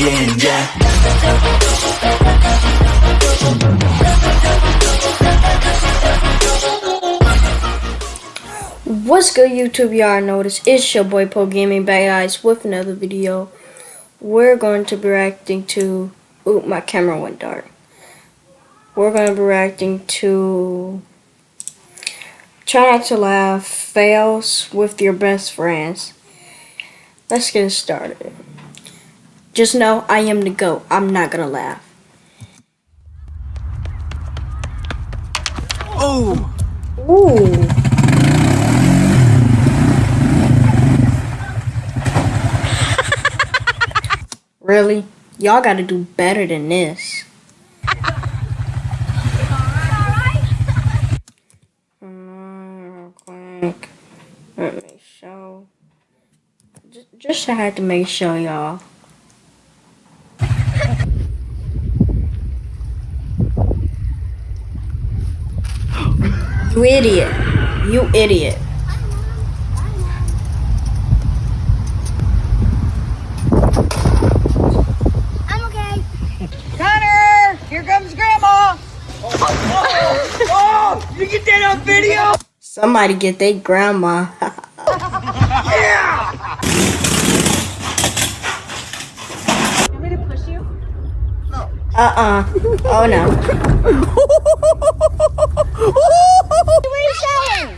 yeah What's good YouTube y'all notice it's your boy Poe Gaming back guys with another video. We're going to be reacting to oop my camera went dark. We're going to be reacting to Try not to laugh fails with your best friends. Let's get started. Just know I am the GOAT. I'm not gonna laugh. Oh! Ooh. really? Y'all gotta do better than this. Real quick. Let me show. Just, just I had to make sure, y'all. You idiot. You idiot. I'm okay. Connor! Here comes Grandma! Oh, oh, you get that on video? Somebody get their grandma. Yeah! Want me to push you? No. Uh-uh. Oh no. What are you showing?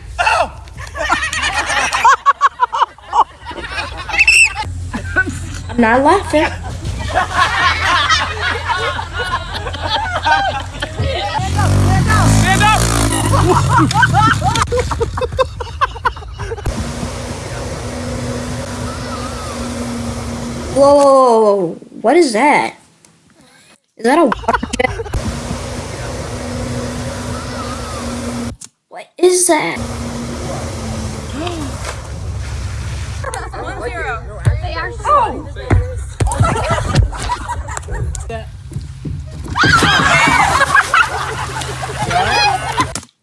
I'm not laughing. Stand up! Whoa, whoa, whoa, whoa. What is that? Is that a water jet? What is that? They are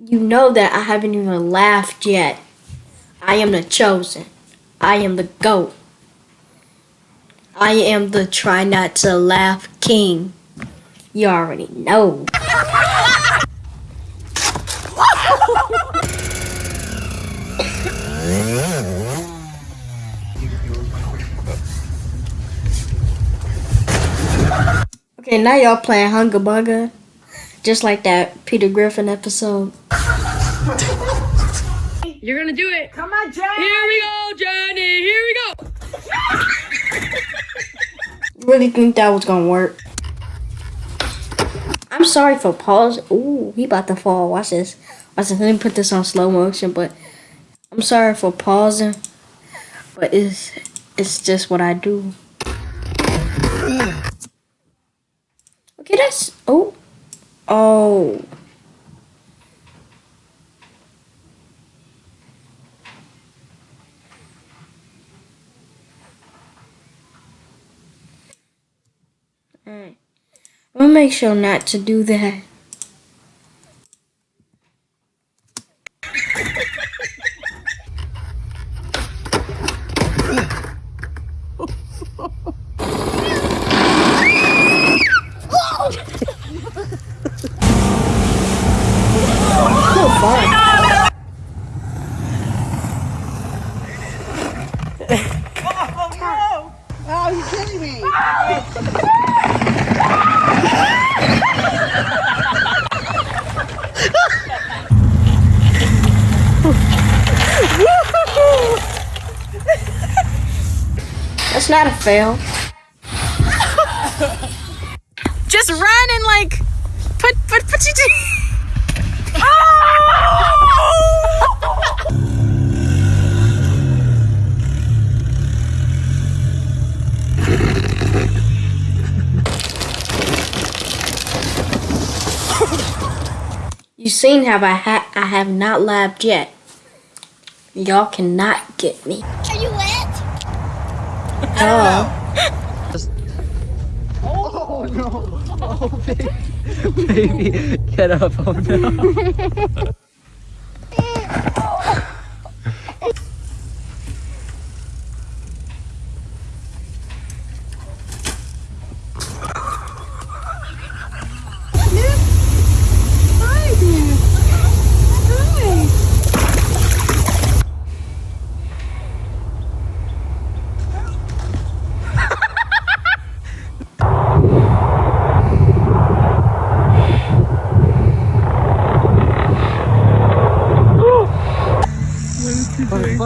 You know that I haven't even laughed yet. I am the chosen. I am the GOAT. I am the try not to laugh king. You already know. Okay, now y'all playing Hunga Bunga. Just like that Peter Griffin episode. You're gonna do it. Come on, Jack! Here we go, Johnny. Here we go. Really think that was gonna work. I'm sorry for pause. Ooh, he about to fall. Watch this. Watch this. Let me put this on slow motion, but I'm sorry for pausing. But it's it's just what I do. Okay, that's oh. Oh. Alright. I'm gonna make sure not to do that. So fun. Oh, no! Oh, you kidding me? That's not a fail. Just run and like put put put you. You seen how I ha- I have not labbed yet. Y'all cannot get me. Oh. Oh, no. Oh, baby. baby, get up. Oh, no.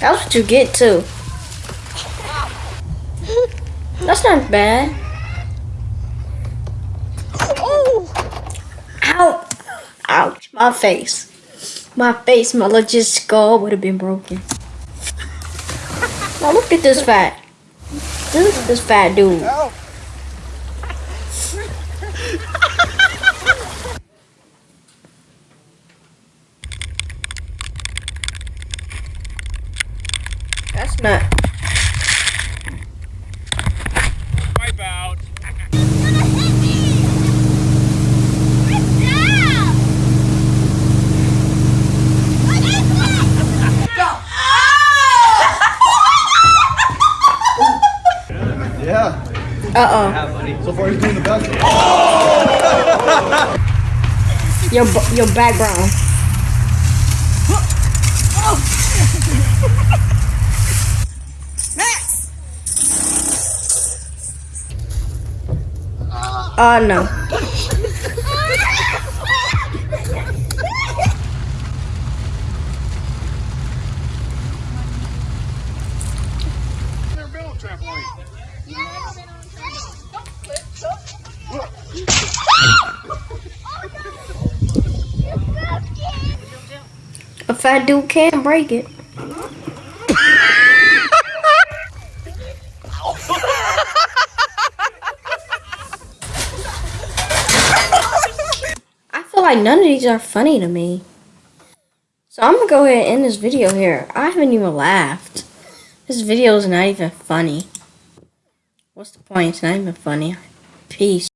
That's what you get too. That's not bad. Oh. Ow! Ouch! My face. My face, my legit skull would have been broken. Now look at this fat. Look at this fat dude. That's not. Wipe out. Yeah. Uh So far, he's doing the best. oh. Your your background. Oh no. Never been on a trampoline. A fat dude can break it. None of these are funny to me. So I'm gonna go ahead and end this video here. I haven't even laughed. This video is not even funny. What's the point? It's not even funny. Peace.